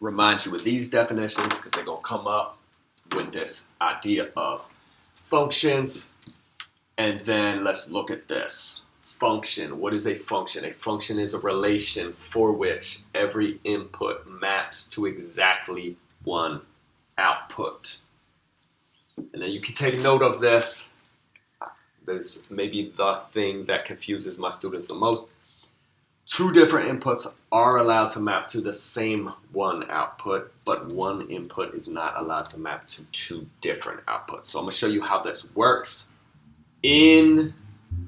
remind you of these definitions because they're going to come up with this idea of functions. And then let's look at this. Function. What is a function? A function is a relation for which every input maps to exactly one output. And then you can take note of this. There's maybe the thing that confuses my students the most. Two different inputs are allowed to map to the same one output, but one input is not allowed to map to two different outputs. So I'm going to show you how this works. In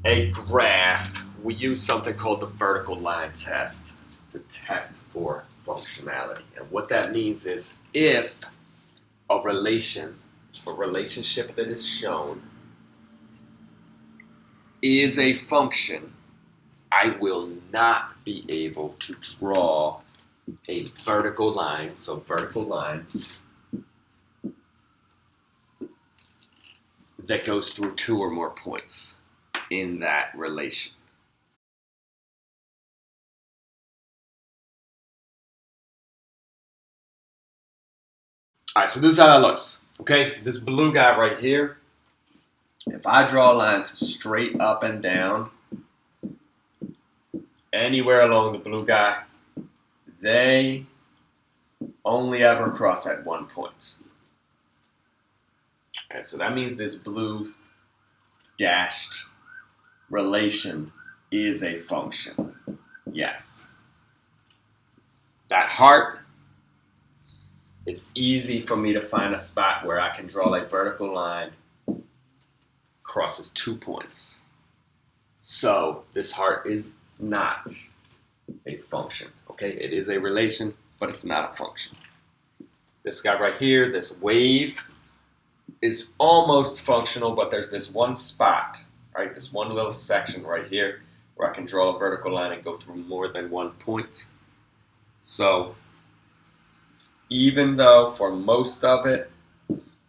a graph, we use something called the vertical line test to test for functionality. And what that means is if a relation, a relationship that is shown is a function, I will not be able to draw a vertical line, so vertical line, that goes through two or more points in that relation. All right, so this is how that looks. Okay, this blue guy right here, if I draw lines straight up and down, anywhere along the blue guy, they only ever cross at one point. And so that means this blue dashed relation is a function. Yes. That heart, it's easy for me to find a spot where I can draw a vertical line crosses two points. So this heart is not a function. Okay, it is a relation, but it's not a function. This guy right here, this wave, is almost functional, but there's this one spot, right? This one little section right here where I can draw a vertical line and go through more than one point. So even though for most of it,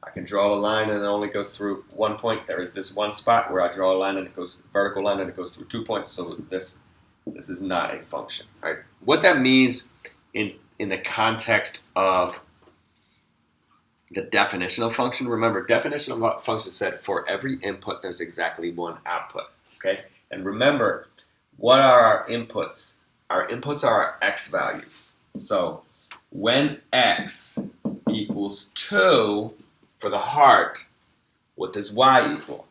I can draw a line and it only goes through one point, there is this one spot where I draw a line and it goes vertical line and it goes through two points. So this this is not a function, right? What that means in, in the context of the definition of function, remember, definition of function said for every input, there's exactly one output, okay? And remember, what are our inputs? Our inputs are our x values. So when x equals 2 for the heart, what does y equal?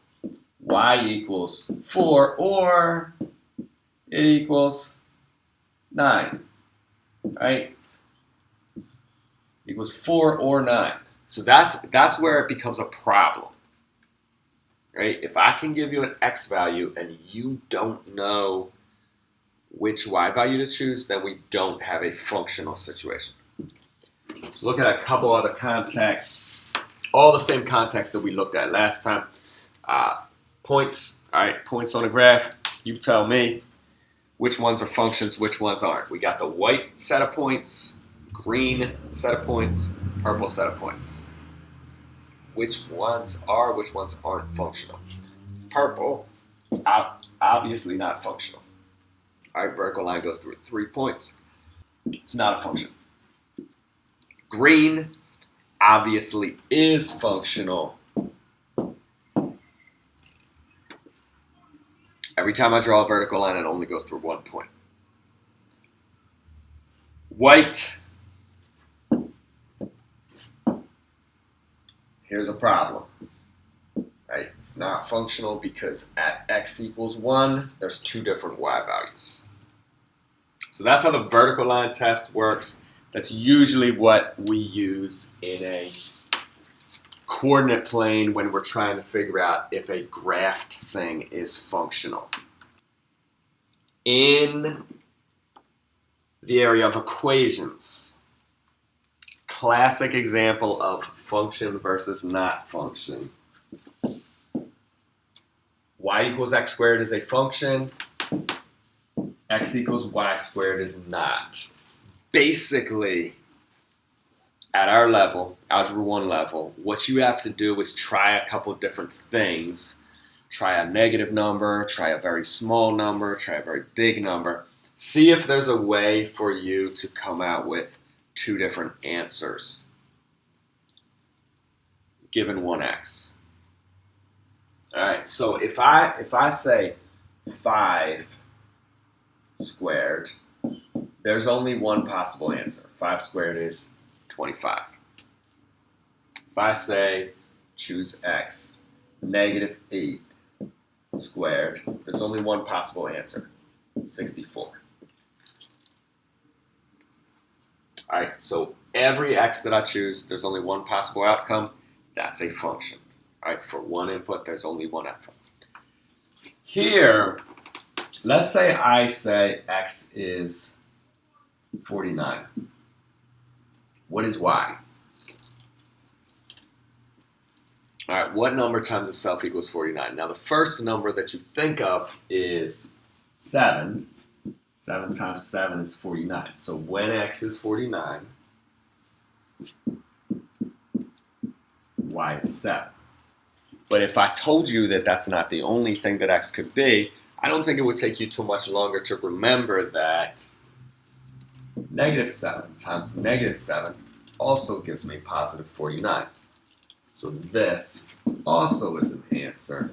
y equals 4 or it equals 9, right? Equals 4 or 9. So that's, that's where it becomes a problem, right? If I can give you an x value and you don't know which y value to choose, then we don't have a functional situation. So look at a couple other contexts, all the same context that we looked at last time. Uh, points, all right, points on a graph, you tell me which ones are functions, which ones aren't. We got the white set of points, green set of points, purple set of points. Which ones are, which ones aren't functional? Purple, obviously not functional. All right, vertical line goes through three points. It's not a function. Green obviously is functional Every time I draw a vertical line, it only goes through one point. White. Here's a problem. Right? It's not functional because at x equals 1, there's two different y values. So that's how the vertical line test works. That's usually what we use in a coordinate plane when we're trying to figure out if a graphed thing is functional. In the area of equations, classic example of function versus not function. y equals x squared is a function, x equals y squared is not. Basically, at our level, Algebra 1 level, what you have to do is try a couple different things. Try a negative number, try a very small number, try a very big number. See if there's a way for you to come out with two different answers given 1x. All right, so if I if I say 5 squared, there's only one possible answer. 5 squared is 25. If I say choose x, negative 8 squared, there's only one possible answer, 64. All right, so every x that I choose, there's only one possible outcome. That's a function. All right, for one input, there's only one outcome. Here, let's say I say x is 49. What is y? All right, what number times itself equals 49? Now, the first number that you think of is 7. 7 times 7 is 49. So when x is 49, y is 7. But if I told you that that's not the only thing that x could be, I don't think it would take you too much longer to remember that negative 7 times negative 7 also gives me positive 49. So this also is an answer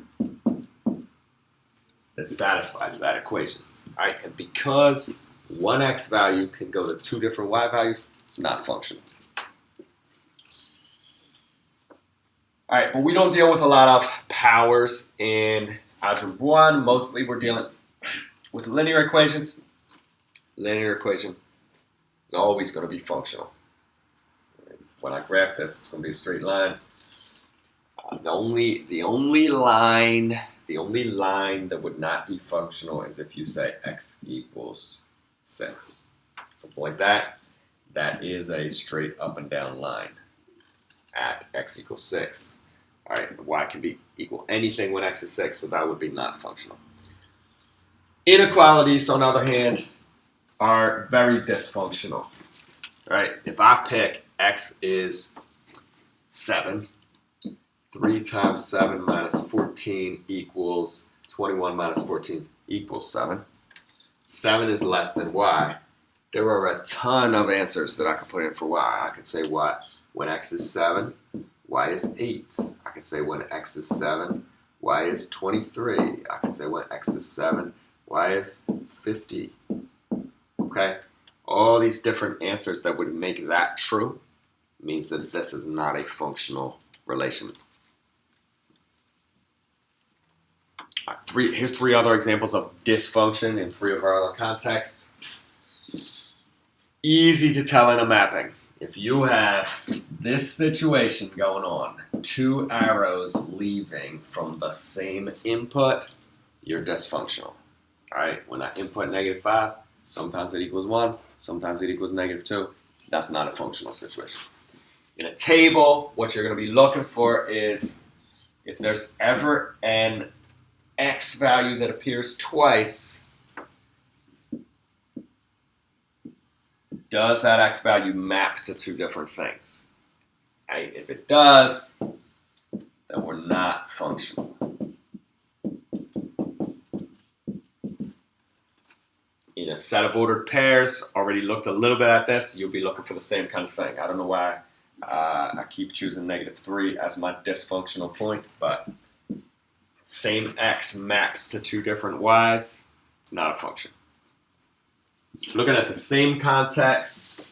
that satisfies that equation. All right, and because one x value can go to two different y values, it's not functional. All right, but we don't deal with a lot of powers in algebra 1. Mostly we're dealing with linear equations. Linear equation is always going to be functional. When I graph this, it's going to be a straight line. Uh, the only the only line the only line that would not be functional is if you say x equals 6. Something like that. That is a straight up and down line at x equals 6. All right, y can be equal anything when x is 6, so that would be not functional. Inequalities, on the other hand, are very dysfunctional. right? if I pick x is 7, 3 times 7 minus 14 equals 21 minus 14 equals 7. 7 is less than y. There are a ton of answers that I could put in for y. I could say y when x is 7, y is 8. I could say when x is 7, y is 23. I could say when x is 7, y is 50. Okay? All these different answers that would make that true means that this is not a functional relation. three, here's three other examples of dysfunction in three of our other contexts. Easy to tell in a mapping. If you have this situation going on, two arrows leaving from the same input, you're dysfunctional. All right, when I input negative 5, sometimes it equals 1, sometimes it equals negative 2. That's not a functional situation. In a table, what you're going to be looking for is if there's ever an x value that appears twice, does that x value map to two different things? If it does, then we're not functional. In a set of ordered pairs, already looked a little bit at this, you'll be looking for the same kind of thing. I don't know why uh, I keep choosing negative 3 as my dysfunctional point, but same x maps to two different y's, it's not a function. Looking at the same context,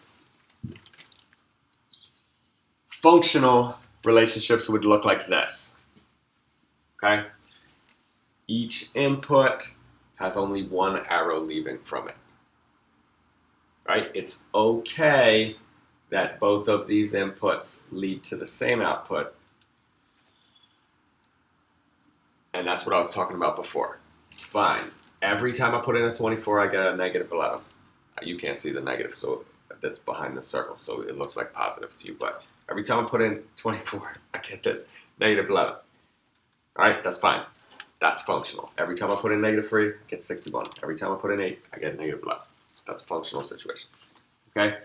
functional relationships would look like this. Okay? Each input has only one arrow leaving from it. Right? It's okay that both of these inputs lead to the same output And that's what I was talking about before. It's fine. Every time I put in a 24, I get a negative 11. You can't see the negative, so that's behind the circle, so it looks like positive to you. But every time I put in 24, I get this negative 11. All right, that's fine. That's functional. Every time I put in negative 3, I get 61. Every time I put in 8, I get negative 11. That's a functional situation. Okay?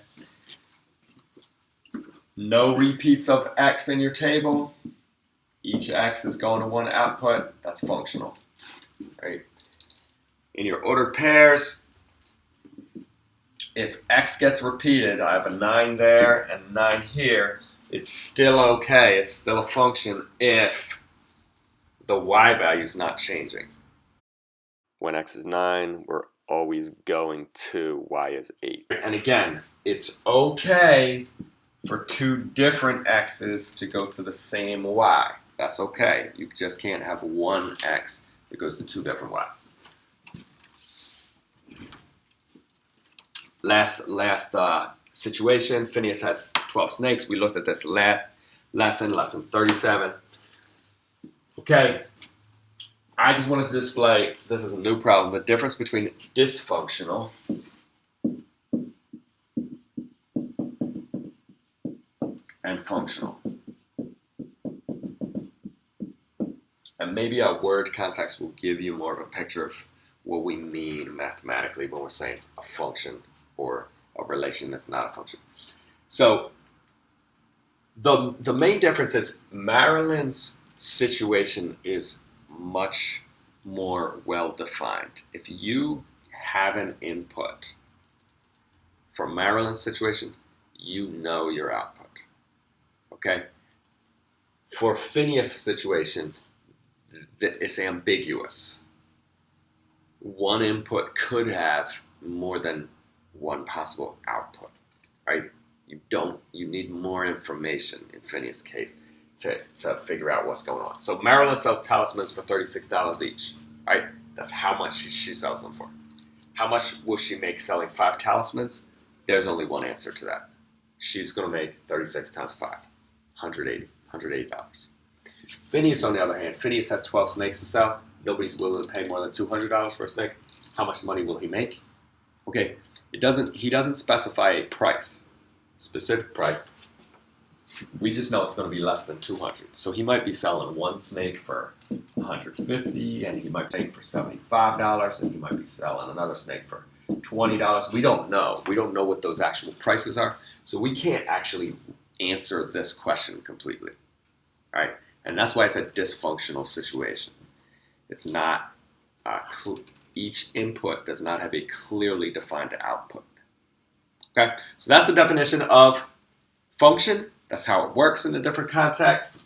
No repeats of x in your table. Each x is going to one output. That's functional. Right? In your ordered pairs, if x gets repeated, I have a 9 there and 9 here, it's still okay. It's still a function if the y value is not changing. When x is 9, we're always going to y is 8. And again, it's okay for two different x's to go to the same y. That's okay. You just can't have one x that goes to two different y's. Last, last uh, situation, Phineas has 12 snakes. We looked at this last lesson, lesson 37. Okay, I just wanted to display, this is a new problem, the difference between dysfunctional and functional. And maybe a word context will give you more of a picture of what we mean mathematically when we're saying a function or a relation that's not a function. So the, the main difference is Marilyn's situation is much more well defined. If you have an input for Marilyn's situation, you know your output. Okay? For Phineas' situation, it's ambiguous. One input could have more than one possible output, right? You don't, you need more information in Phineas' case to, to figure out what's going on. So Marilyn sells talismans for $36 each, right? That's how much she, she sells them for. How much will she make selling five talismans? There's only one answer to that. She's going to make 36 times 5, 180 $108. Phineas, on the other hand, Phineas has 12 snakes to sell. Nobody's willing to pay more than $200 for a snake. How much money will he make? Okay, it doesn't. He doesn't specify a price, specific price. We just know it's going to be less than 200. So he might be selling one snake for 150, and he might be for 75 dollars, and he might be selling another snake for 20 dollars. We don't know. We don't know what those actual prices are, so we can't actually answer this question completely, right? And that's why it's a dysfunctional situation. It's not uh, each input does not have a clearly defined output. Okay, so that's the definition of function. That's how it works in the different contexts.